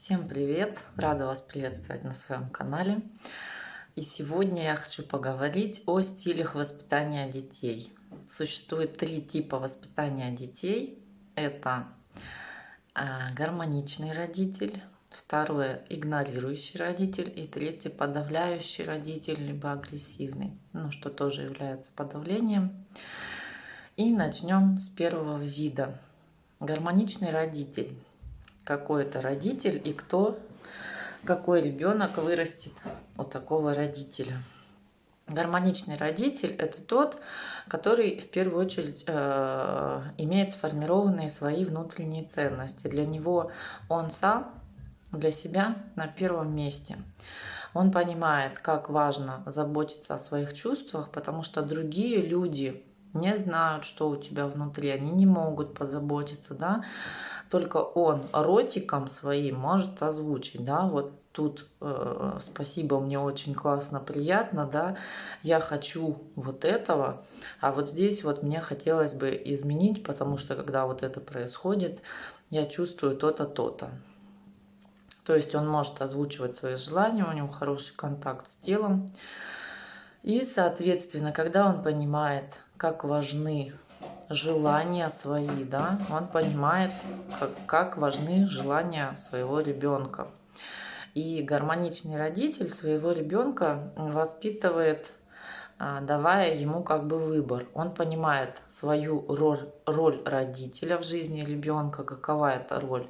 Всем привет! Рада вас приветствовать на своем канале. И сегодня я хочу поговорить о стилях воспитания детей. Существует три типа воспитания детей. Это а, гармоничный родитель, второе игнорирующий родитель и третье подавляющий родитель, либо агрессивный, ну что тоже является подавлением. И начнем с первого вида. Гармоничный родитель какой это родитель и кто, какой ребенок вырастет у такого родителя. Гармоничный родитель – это тот, который в первую очередь э, имеет сформированные свои внутренние ценности. Для него он сам, для себя на первом месте. Он понимает, как важно заботиться о своих чувствах, потому что другие люди не знают, что у тебя внутри, они не могут позаботиться, да, только он ротиком своим может озвучить, да, вот тут э, спасибо, мне очень классно, приятно, да, я хочу вот этого, а вот здесь вот мне хотелось бы изменить, потому что когда вот это происходит, я чувствую то-то, то-то. То есть он может озвучивать свои желания, у него хороший контакт с телом. И, соответственно, когда он понимает, как важны желания свои, да, он понимает, как, как важны желания своего ребенка. И гармоничный родитель своего ребенка воспитывает, а, давая ему как бы выбор. Он понимает свою роль, роль родителя в жизни ребенка, какова эта роль.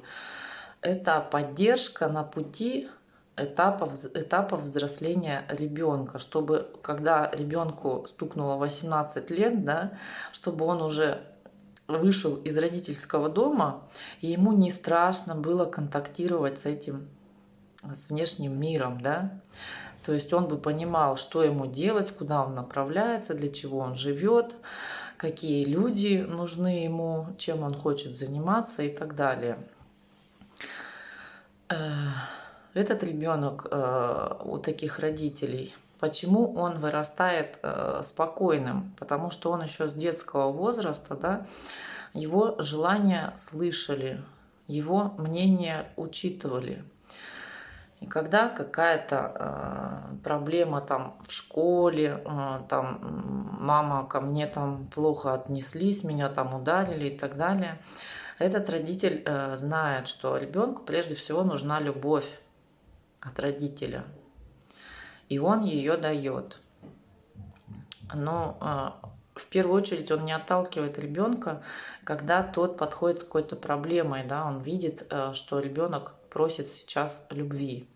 Это поддержка на пути этапов, этапов взросления ребенка, чтобы когда ребенку стукнуло 18 лет, да, чтобы он уже вышел из родительского дома, и ему не страшно было контактировать с этим, с внешним миром, да, то есть он бы понимал, что ему делать, куда он направляется, для чего он живет, какие люди нужны ему, чем он хочет заниматься и так далее этот ребенок э, у таких родителей, почему он вырастает э, спокойным? Потому что он еще с детского возраста, да, его желания слышали, его мнение учитывали. И когда какая-то э, проблема там в школе, э, там мама ко мне там плохо отнеслись, меня там ударили и так далее, этот родитель э, знает, что ребенку прежде всего нужна любовь от родителя. И он ее дает. Но а, в первую очередь он не отталкивает ребенка, когда тот подходит с какой-то проблемой, да, он видит, э, что ребенок просит сейчас любви.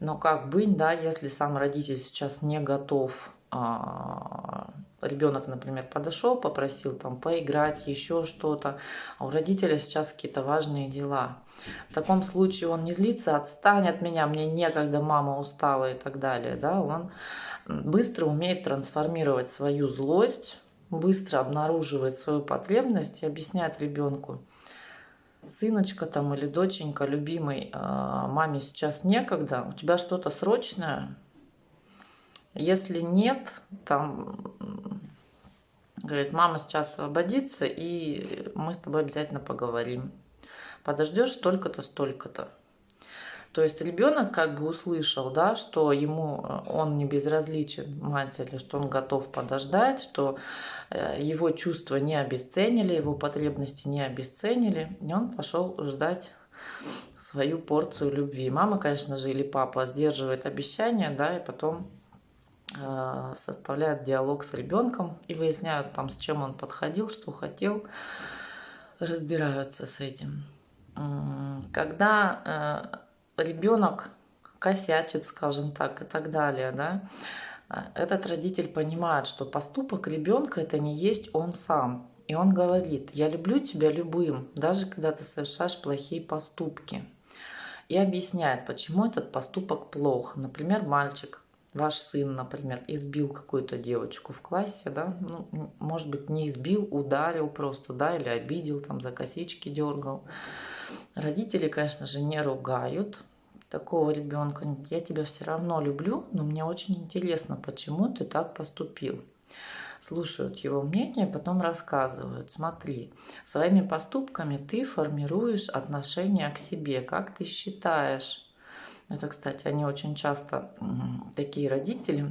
Но как быть, да, если сам родитель сейчас не готов а, ребенок, например, подошел, попросил там поиграть, еще что-то, а у родителя сейчас какие-то важные дела. В таком случае он не злится, отстань от меня, мне некогда, мама устала и так далее. Да? Он быстро умеет трансформировать свою злость, быстро обнаруживает свою потребность и объясняет ребенку, сыночка там или доченька, любимый, а, маме сейчас некогда, у тебя что-то срочное, если нет, там, говорит, мама сейчас освободится, и мы с тобой обязательно поговорим. Подождешь столько-то, столько-то. То есть ребенок как бы услышал, да, что ему э, он не безразличен матери, что он готов подождать, что э, его чувства не обесценили, его потребности не обесценили, и он пошел ждать свою порцию любви. Мама, конечно же, или папа сдерживает обещания, да, и потом составляют диалог с ребенком и выясняют там, с чем он подходил, что хотел, разбираются с этим. Когда э, ребенок косячит, скажем так, и так далее, да, э, этот родитель понимает, что поступок ребенка это не есть он сам. И он говорит, я люблю тебя любым, даже когда ты совершаешь плохие поступки. И объясняет, почему этот поступок плох. Например, мальчик ваш сын, например, избил какую-то девочку в классе, да, ну, может быть, не избил, ударил просто, да, или обидел, там, за косички дергал. Родители, конечно же, не ругают такого ребенка. Я тебя все равно люблю, но мне очень интересно, почему ты так поступил. слушают его мнение, потом рассказывают, смотри, своими поступками ты формируешь отношение к себе, как ты считаешь. Это, кстати, они очень часто, такие родители,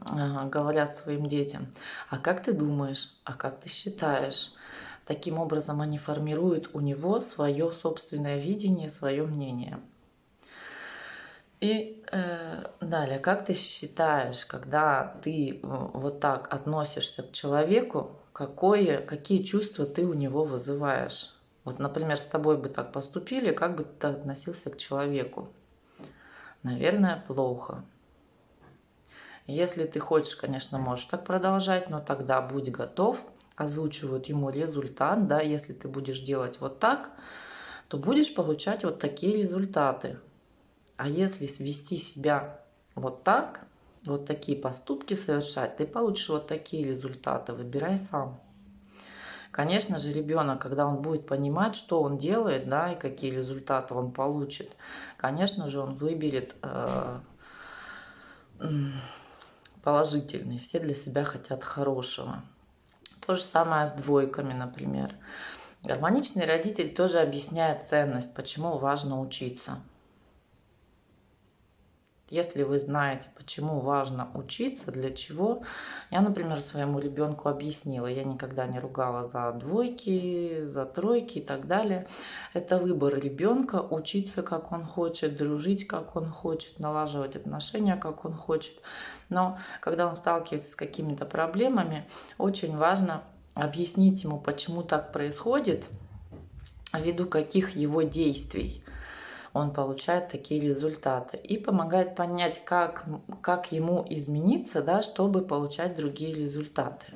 а, говорят своим детям, а как ты думаешь, а как ты считаешь? Таким образом они формируют у него свое собственное видение, свое мнение. И э, далее, как ты считаешь, когда ты вот так относишься к человеку, какое, какие чувства ты у него вызываешь? Вот, например, с тобой бы так поступили, как бы ты относился к человеку? Наверное, плохо. Если ты хочешь, конечно, можешь так продолжать, но тогда будь готов, озвучивают ему результат, да, если ты будешь делать вот так, то будешь получать вот такие результаты. А если вести себя вот так, вот такие поступки совершать, ты получишь вот такие результаты, выбирай сам. Конечно же, ребенок, когда он будет понимать, что он делает, да, и какие результаты он получит, конечно же, он выберет э, положительный. Все для себя хотят хорошего. То же самое с двойками, например. Гармоничный родитель тоже объясняет ценность, почему важно учиться. Если вы знаете, почему важно учиться, для чего, я, например, своему ребенку объяснила, я никогда не ругала за двойки, за тройки и так далее. Это выбор ребенка, учиться, как он хочет, дружить, как он хочет, налаживать отношения, как он хочет. Но когда он сталкивается с какими-то проблемами, очень важно объяснить ему, почему так происходит, ввиду каких его действий он получает такие результаты. И помогает понять, как, как ему измениться, да, чтобы получать другие результаты.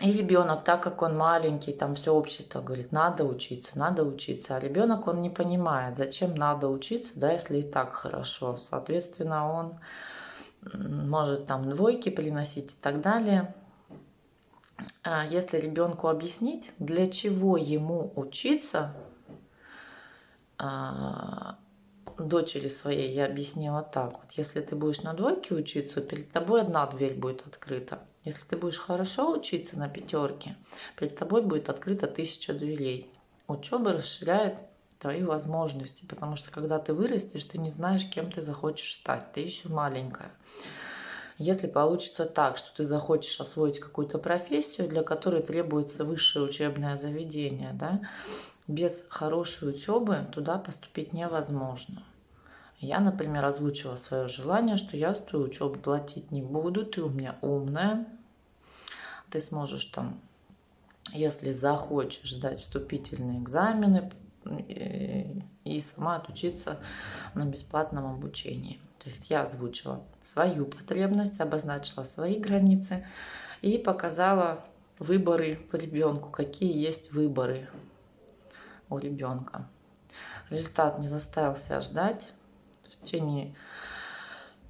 И ребенок, так как он маленький, там все общество говорит, надо учиться, надо учиться. А ребенок, он не понимает, зачем надо учиться, да, если и так хорошо. Соответственно, он может там двойки приносить и так далее. А если ребенку объяснить, для чего ему учиться, дочери своей я объяснила так. Вот если ты будешь на двойке учиться, перед тобой одна дверь будет открыта. Если ты будешь хорошо учиться на пятерке, перед тобой будет открыта тысяча дверей. Учеба расширяет твои возможности, потому что когда ты вырастешь, ты не знаешь, кем ты захочешь стать. Ты еще маленькая. Если получится так, что ты захочешь освоить какую-то профессию, для которой требуется высшее учебное заведение, да, без хорошей учебы туда поступить невозможно. Я, например, озвучила свое желание, что я свою учебу платить не буду, ты у меня умная, ты сможешь там, если захочешь, сдать вступительные экзамены и, сама отучиться на бесплатном обучении. То есть я озвучила свою потребность, обозначила свои границы и показала выборы ребенку, какие есть выборы у ребенка. Результат не заставил себя ждать. В течение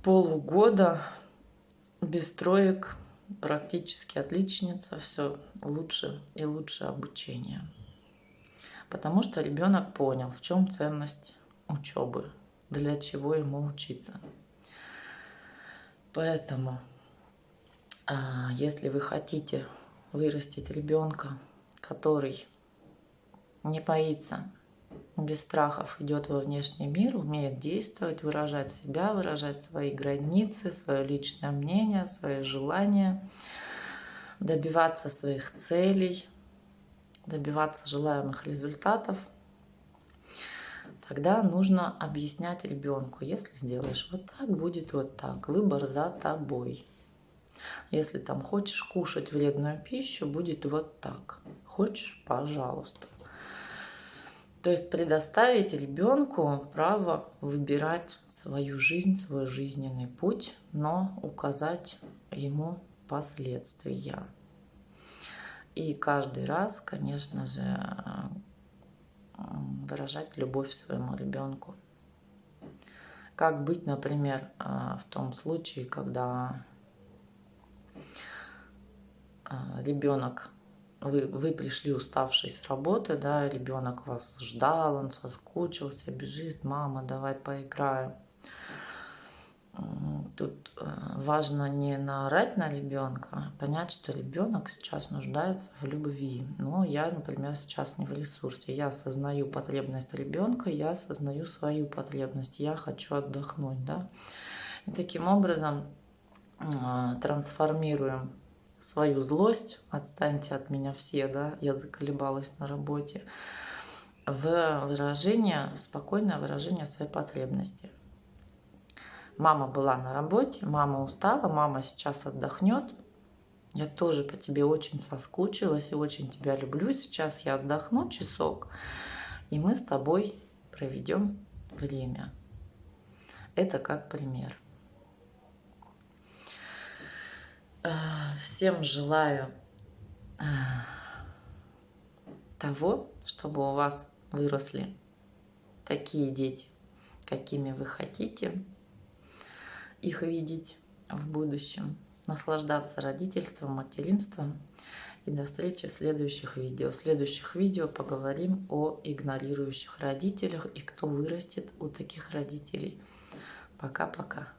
полугода без троек практически отличница, все лучше и лучше обучение. Потому что ребенок понял, в чем ценность учебы, для чего ему учиться. Поэтому, а, если вы хотите вырастить ребенка, который не боится, без страхов идет во внешний мир, умеет действовать, выражать себя, выражать свои границы, свое личное мнение, свои желания, добиваться своих целей, добиваться желаемых результатов, тогда нужно объяснять ребенку, если сделаешь вот так, будет вот так, выбор за тобой. Если там хочешь кушать вредную пищу, будет вот так. Хочешь, пожалуйста. То есть предоставить ребенку право выбирать свою жизнь, свой жизненный путь, но указать ему последствия. И каждый раз, конечно же, выражать любовь своему ребенку. Как быть, например, в том случае, когда ребенок вы, вы пришли уставший с работы, да, ребенок вас ждал, он соскучился, бежит, мама, давай поиграем. Тут э, важно не наорать на ребенка, а понять, что ребенок сейчас нуждается в любви. Но я, например, сейчас не в ресурсе. Я осознаю потребность ребенка, я осознаю свою потребность. Я хочу отдохнуть, да. И таким образом э, трансформируем свою злость, отстаньте от меня все, да, я заколебалась на работе, в выражение, в спокойное выражение своей потребности. Мама была на работе, мама устала, мама сейчас отдохнет. Я тоже по тебе очень соскучилась и очень тебя люблю. Сейчас я отдохну часок, и мы с тобой проведем время. Это как пример. Всем желаю э, того, чтобы у вас выросли такие дети, какими вы хотите их видеть в будущем, наслаждаться родительством, материнством. И до встречи в следующих видео. В следующих видео поговорим о игнорирующих родителях и кто вырастет у таких родителей. Пока-пока.